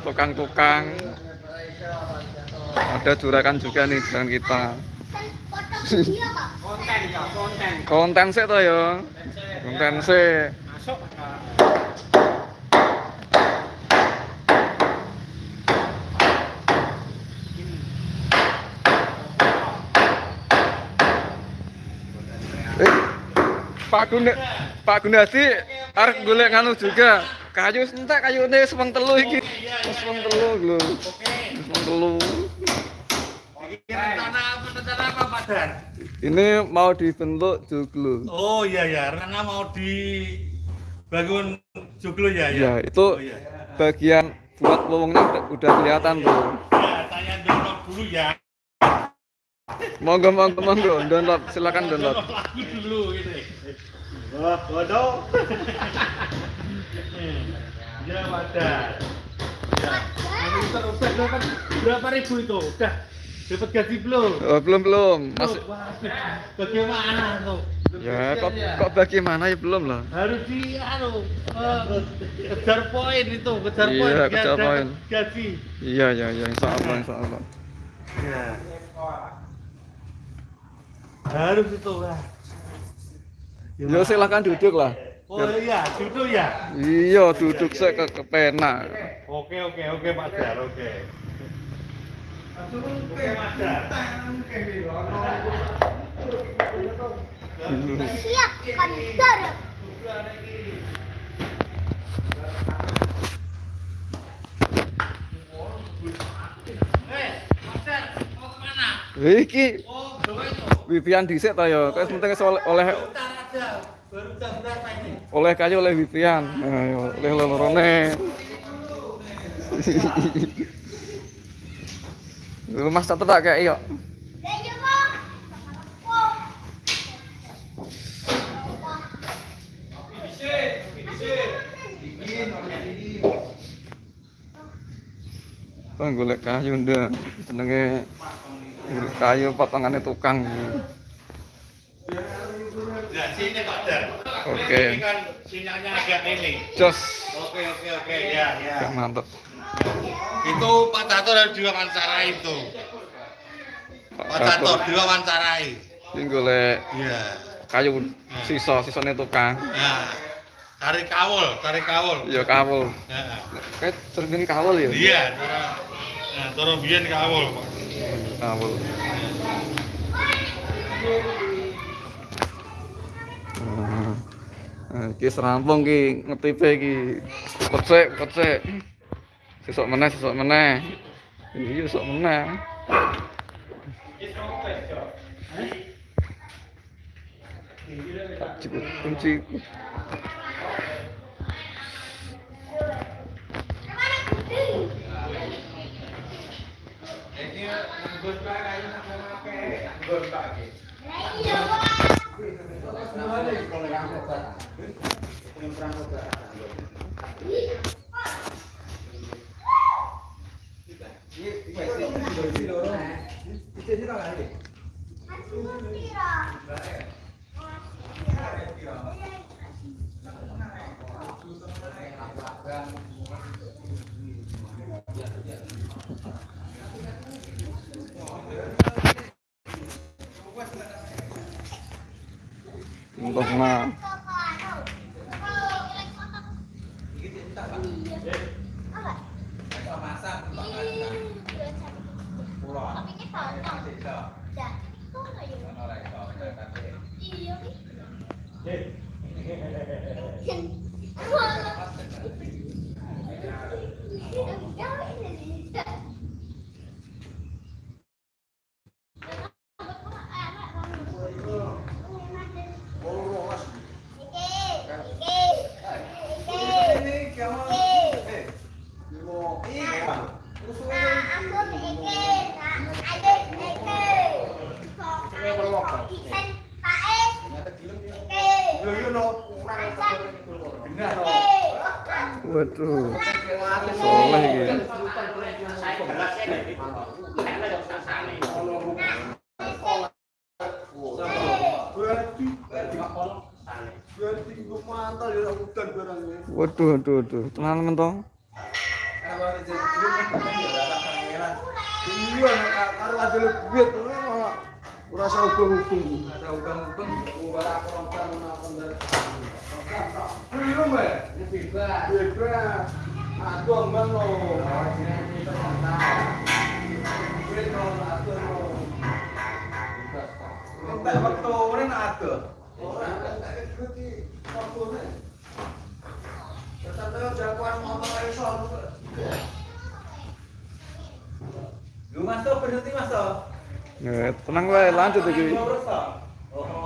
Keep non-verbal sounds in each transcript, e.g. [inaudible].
tukang-tukang. Ada juragan juga nih jalan kita. Konten sih toh ya konten sih eh Pak Guna Pak Gunadi arek golek nganu juga. Kayu entek kayu ini semang telu iki semang telu lho semang telu Rencana apa rencana apa Pak Dan? ini mau dibentuk joglo Oh iya ya, rencana mau di bangun joglo ya ya ya. itu Oh, iya. bagian buat lowongnya udah, udah kelihatan tuh Ya, tanya download dulu ya. monggo monggo monggo download silakan download lagu dulu ini. Wah, bodoh. [laughs] Ya, Pak berapa ribu itu? Udah. Dapat gaji belum? oh, belum belum. Masih Loh, waduh, Bagaimana tuh? ya kok kok bagaimana? Ya belum lah. Harus di anu eh, kejar poin itu kejar Iya, poin. biar kejar poin. gaji. Iya iya iya. Insya Allah insya Allah. Ya harus itu lah ya silakan duduk lah oh iya duduk ya? Iya duduk saya ke kepena oke oke oke Pak Dar oke. Oke Mas Dar Siap, kantor. Mas Dar mau ke mana iki. Oh Vivian dhisik ta ya? Kok penting oleh oleh bentar aja baru jam berapa ini oleh kayu oleh Vivian ayo oleh lorone Lu Mas tak tak kayak iyo. Golek kayu ndak. Jenenge kayu potongane tukang. ya sini Oke. ini kan sinyalnya agak ini Jos. oke oke oke ya ya Gak mantep. itu Pak Tato harus diwawancarai itu Pak Tato diwawancarai Ini golek iya kayu sisa sisane tukang. nah tarik kawul tarik kawul Ya kawul. Ya. Kayak kawul ya. iya nah biyen kawul Pak. Kawul. Ah, keserampung ki nge-TV ki kocek kocek sesok mana sesok mana ini yuk sesok mana cukup kunci Goodbye, guys. Goodbye. Terima kasih telah menonton! Entah nah. Waduh. Soleh. Waduh, waduh, waduh. Tenan. Iya. Ya? Waktu jagoan motor iso. Lu berhenti. Ya, tenang lanjut tuh.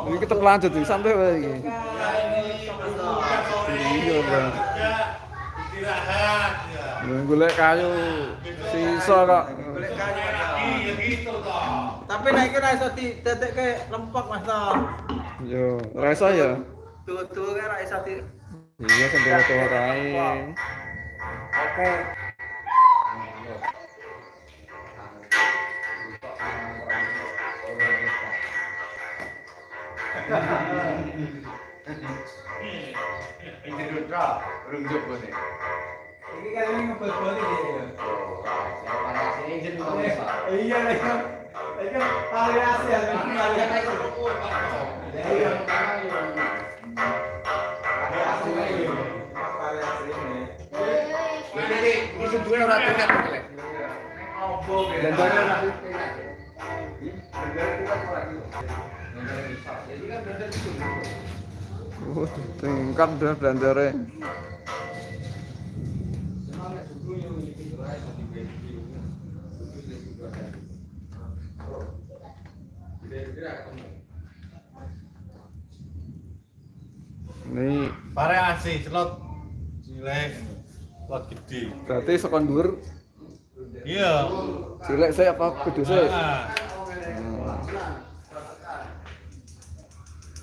Iki tetep lanjut iki, santai iki. Ya ini mas tuh. Iya, Bang. Kerja, istirahat ya. Ya, Golek kayu sisa kok. Golek kayu, ya gitu toh. Tapi naik ke iso di tetek ke lempok mas tuh. Yo, ora iso ya. Tuh kan iso di. Iya, sampai waktu kae. Oke. [laughs] Ini kan ini ngebel-bel ini ya. Iya lah kan. Ini kan variasi ya kan variasi. Iya. Variasi ini. Oh, tingkat dah blandare. Ini Variasi slot cilik, slot gede. berarti sekon dhuwur Iya. cilik saya apa gede saya?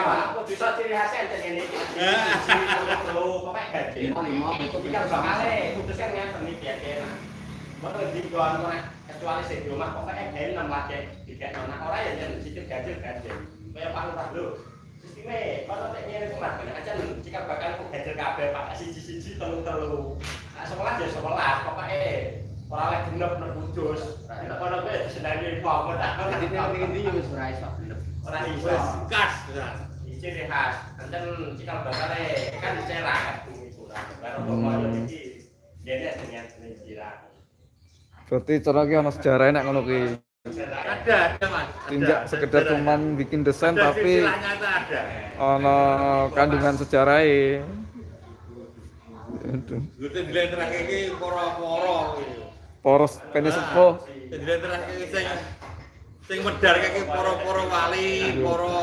ngomong guys. bisa ciri khasnya enten ini. Ya. Pokoknya gaji. Lima, ketika udah kali, putuskan yang seni biasa. Mana di jualan mana? Kecuali sih di rumah, pokoknya gaji enam lagi. Tiga nona orang ya jangan cicil gaji gaji. Kayak paling tak dulu. Sistemnya, kalau tak nyari rumah, banyak aja. Jika bakal aku gaji kabel, pakai siji-siji, telu-telu. Nah, sekolah jadi sekolah, orang lagi genep nek kudus. Nek kono kowe disenani wong tak Ora iso. Kas. Ya. ciri khas enten cikal bakale kan dicerak itu baru pemayo iki dene dengan jiran Berarti cara ki ana sejarah nek ngono ki. Ada, ada mas. Tidak sekedar Ada. cuman bikin desain Ada tapi itu ada. kandungan. Gue dilentrake iki poro-poro. Poros penis sepuh. Dilentrake iki sing sing medar kaki poro-poro wali, poro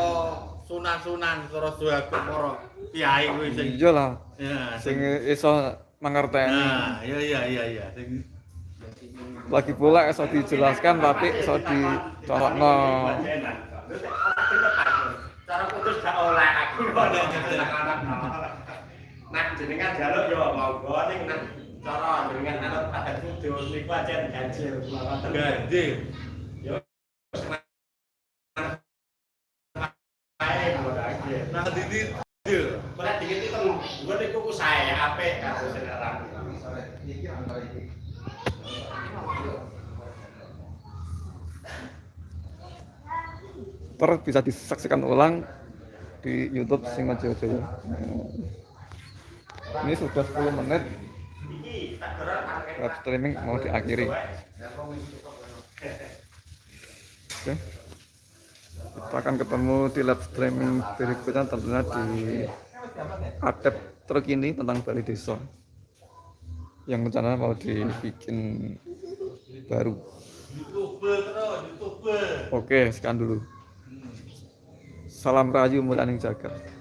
sunan-sunan, poro suhaga, poro kiai kuwi sing. Iya lah, Ya, sing iso mangerteni. Nah, iya iya iya iya sing Lagi pula iso dijelaskan tapi iso dicolokno. cara putus gak oleh aku kok nek anak-anak nah jenengan jaluk yo monggo ning nah cara jenengan anut pada kudus niku aja ganjil ganjil. Terus bisa disaksikan ulang di YouTube Singojo Jaya. Ini sudah 10 menit web streaming mau diakhiri. Oke. Kita akan ketemu di live streaming berikutnya tentunya di adep terkini tentang Bali Desa yang rencana mau dibikin baru. Oke, sekian dulu. Salam Rayu Mulaning Jagat.